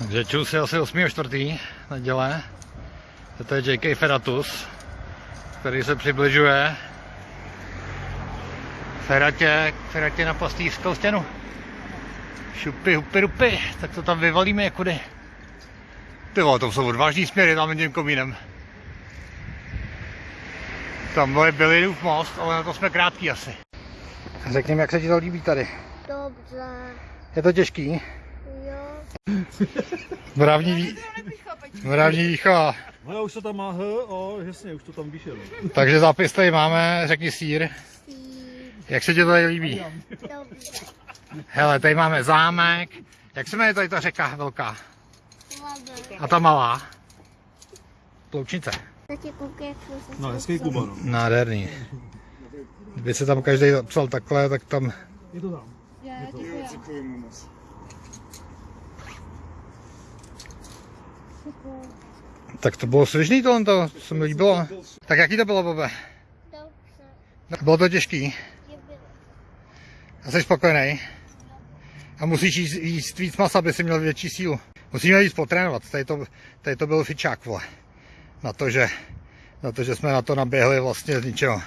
Takže čus je asi 8.4. neděle. To je JK Feratus, který se přibližuje Feratě, Feratě na pastýřskou stěnu. Šupy, hupy, rupy, tak to tam vyvalíme jakudy. Ty vole, to jsou odvážný směry tam tím komínem. Tam je Billinův most, ale na to jsme krátký asi. Řekni mi, jak se ti to líbí tady. Dobře. Je to těžký? Mravní, ví... Mravní výchova. No už to tam má H, o, jasně, už to tam vyšel. Takže zápis tady máme, řekni sír. Sír. Jak se ti to tady líbí? Dobře. Hele, tady máme zámek. Jak se jmenuje tady ta řeka velká? A ta malá? Ploučnice. No, hezký Kuba, no. Nádherný. Kdyby se tam každý psal takhle, tak tam... Je to tam. Já, Tak to bylo svižný tohle, to se mi líbilo. Tak jaký to bylo, Bobe? Dobře. Bylo to těžký. A jsi spokojený? A musíš jíst, jíst víc masa, aby si měl větší sílu. Musíme víc potrénovat. Tady to, tady to byl fičák, vole. Na to, že, na to, že jsme na to naběhli vlastně z ničeho.